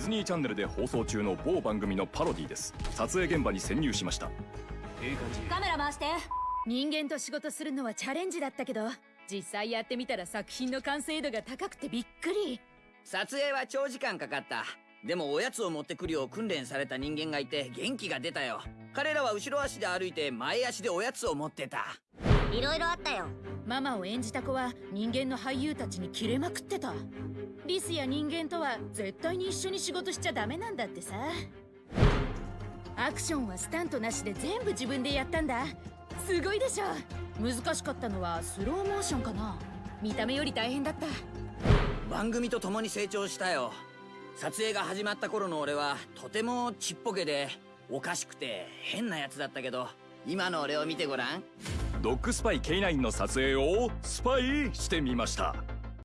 ズニーチャンネルで放送中の某番組のパロディです。撮影現場に潜入しました。いい感じカメラ回して。人間と仕事するのはチャレンジだったけど実際やってみたら作品の完成度が高くてびっくり。撮影は長時間かかった。でもおやつを持ってくるよう訓練された人間がいて元気が出たよ。彼らは後ろ足で歩いて前足でおやつを持ってたいろいろあったよ。ママを演じた子は人間の俳優たちにキレまくってた。リスや人間とは絶対に一緒に仕事しちゃダメなんだってさ。アクションはスタントなしで全部自分でやったんだ。すごいでしょ。難しかったのはスローモーションかな。見た目より大変だった。番組と共に成長したよ。撮影が始まった頃の俺はとてもちっぽけでおかしくて変なやつだったけど今の俺を見てごらんドッグスパイ K9 の撮影をスパイしてみました。